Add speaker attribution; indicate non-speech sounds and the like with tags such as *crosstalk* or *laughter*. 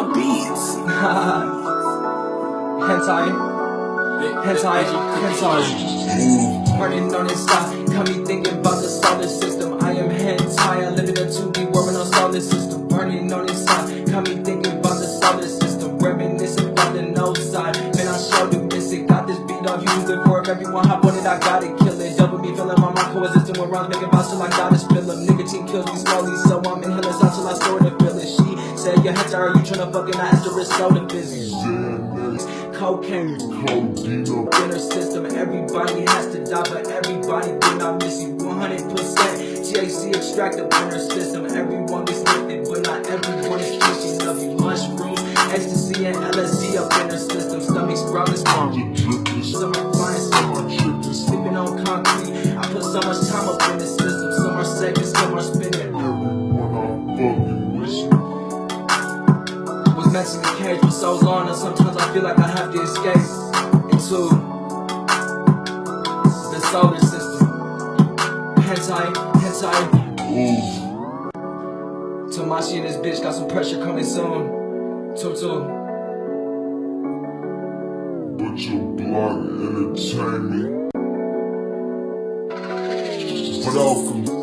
Speaker 1: Down beats. *laughs*
Speaker 2: hentai, hentai, hentai. Running on this side, got me thinking about the solar system. I am hentai, I live in a 2D world on solar system. Burning on this side, got me thinking about the solar system. Reminiscing about the no side. Man, I showed you miss it. Got this beat on you, good for everyone. Hop on it, I got it, kill it. Double me feeling my mind coexisting with rhymes, making vibes till I gotta spill them. Nicotine kills me slowly, so I'm inhaling said, Your hentai, are you tryna fucking I it's soda business. Cocaine,
Speaker 3: Codeine up
Speaker 2: in her system. Everybody has to die, but everybody do not miss you. 100% THC extracted in her system. Everyone gets lifted, but not everyone is thinking of you. Mushrooms, ecstasy, and LSD up in her system. Stomachs growling, small.
Speaker 3: the drippin'
Speaker 2: Some are flying, some are tripping, sleeping on concrete. I put so much time up in this system. Some are seconds, some are spinning.
Speaker 3: Everyone I'm fucking
Speaker 2: To be caged for so long, and sometimes I feel like I have to escape into the solar system. Hentai, hentai.
Speaker 3: Ooh,
Speaker 2: Tamashi and this bitch got some pressure coming soon. Tutu.
Speaker 3: but your block entertainment I'll